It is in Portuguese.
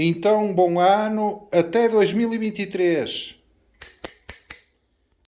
Então, bom ano, até 2023.